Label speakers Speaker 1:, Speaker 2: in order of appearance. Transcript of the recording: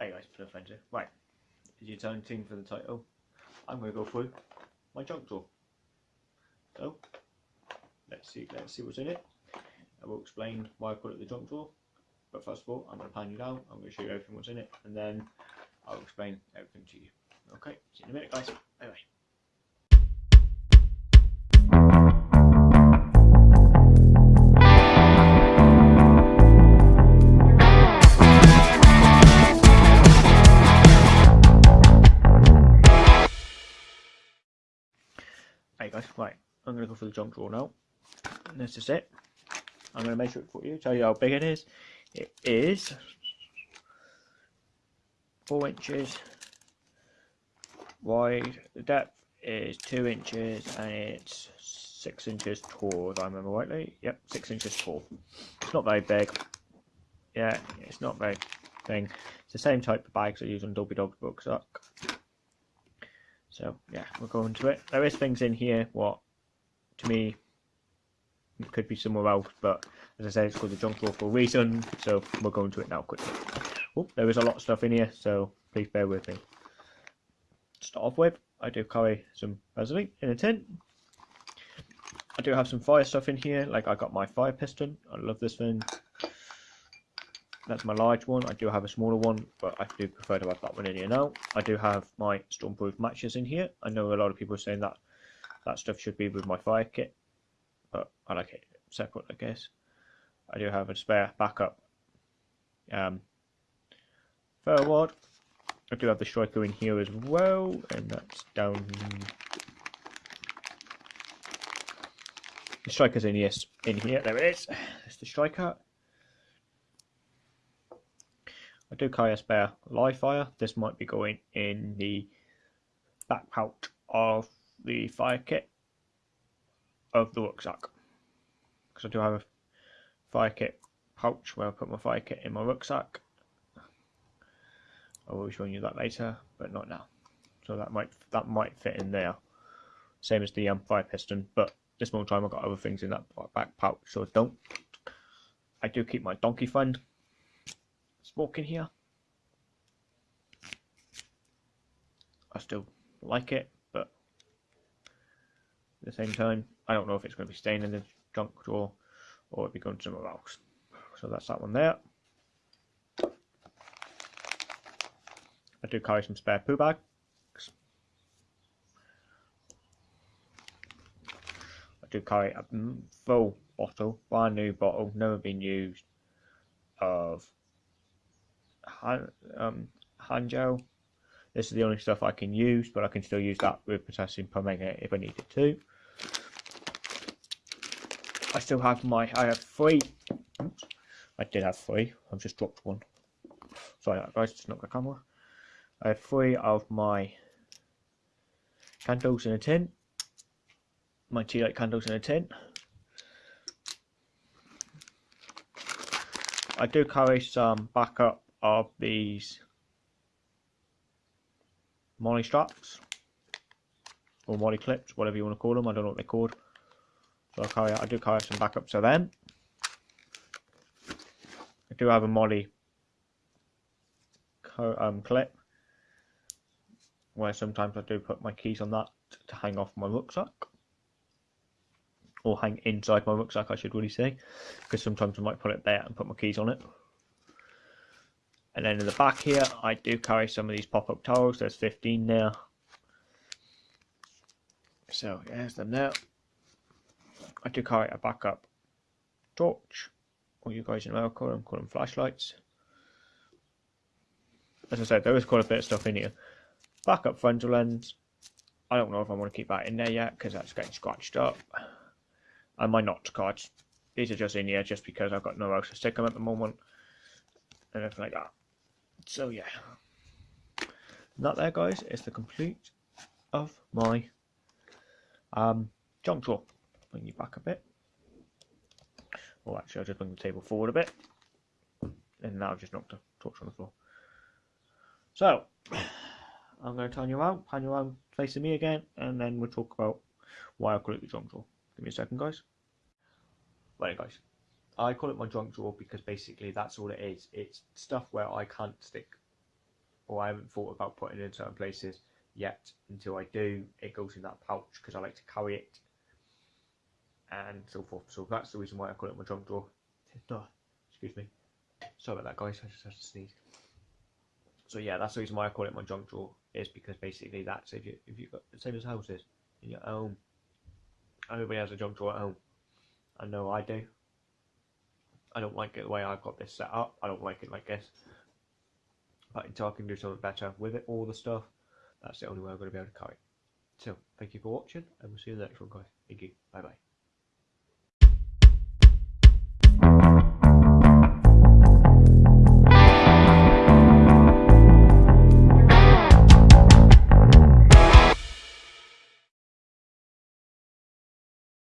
Speaker 1: Hey guys, Plum Fencer. Right, is your turn team for the title? I'm going to go through my junk drawer. So, let's see, let's see what's in it. I will explain why I put it the junk drawer. But first of all, I'm going to pan you down. I'm going to show you everything what's in it, and then I'll explain everything to you. Okay, see you in a minute, guys. Bye bye. Guys, right, I'm going to go for the junk drawer now. This is it. I'm going to measure it for you, tell you how big it is. It is 4 inches wide, the depth is 2 inches, and it's 6 inches tall, if I remember rightly. Yep, 6 inches tall. It's not very big. Yeah, it's not very thing. It's the same type of bags I use on Dolby Dog Rucksack. So yeah, we'll go into it. There is things in here what to me could be somewhere else, but as I said, it's called the junk drawer for a reason. So we'll go into it now quickly. Oh, there is a lot of stuff in here, so please bear with me. To start off with, I do carry some Vaseline in a tin. I do have some fire stuff in here, like I got my fire piston. I love this thing. That's my large one. I do have a smaller one, but I do prefer to have that one in here now. I do have my stormproof matches in here. I know a lot of people are saying that that stuff should be with my fire kit, but I like it separate, I guess. I do have a spare backup um, ferro rod. I do have the striker in here as well, and that's down. The striker's in yes, in here. There it is. That's the striker. I do carry a spare live fire. This might be going in the back pouch of the fire kit of the rucksack. Because I do have a fire kit pouch where I put my fire kit in my rucksack. I will be showing you that later, but not now. So that might that might fit in there. Same as the um, fire piston, but this one time I've got other things in that back pouch, so don't. I do keep my donkey friend smoking here. I still like it, but at the same time, I don't know if it's going to be staying in the junk drawer or it'll be going somewhere else. So that's that one there. I do carry some spare poo bags. I do carry a full bottle, brand new bottle, never been used, of hand, um, hand gel. This is the only stuff I can use, but I can still use that with potassium permanganate if I needed to. I still have my, I have three, oops, I did have three, I've just dropped one. Sorry guys, just knocked the camera. I have three of my candles in a tin, my tea light candles in a tin. I do carry some backup of these MOLLE straps or MOLLE clips, whatever you want to call them. I don't know what they're called. So I carry, I do carry some backups of them. I do have a MOLLE um, clip where sometimes I do put my keys on that to hang off my rucksack or hang inside my rucksack I should really say because sometimes I might put it there and put my keys on it and then in the back here I do carry some of these pop-up towels. There's 15 there so there's them there I do carry a backup torch. Or you guys in America call them, call them flashlights. As I said there is quite a bit of stuff in here. Backup frontal lens. I don't know if I want to keep that in there yet because that's getting scratched up. And my notch cards. These are just in here just because I've got nowhere else to stick them at the moment. And everything like that. So yeah, that there guys is the complete of my um, junk drawer. Bring you back a bit. Oh, actually, I'll just bring the table forward a bit. And now I've just knocked a torch on the floor. So, I'm going to turn you around, pan you around facing me again, and then we'll talk about why I call it the junk drawer. Give me a second, guys. Right, guys. I call it my junk drawer because basically that's all it is. It's stuff where I can't stick or I haven't thought about putting it in certain places yet. Until I do, it goes in that pouch because I like to carry it and so forth. So that's the reason why I call it my junk drawer. Excuse me. Sorry about that, guys. I just had to sneeze. So yeah, that's the reason why I call it my junk drawer. Is because basically that's if you if you got the same as houses in your home. Everybody has a junk drawer at home. I know I do. I don't like it the way I've got this set up. I don't like it like this. But until I can do something better with it, all the stuff, that's the only way I'm going to be able to carry it. So, thank you for watching, and we'll see you in the next one, guys. Thank you. Bye bye.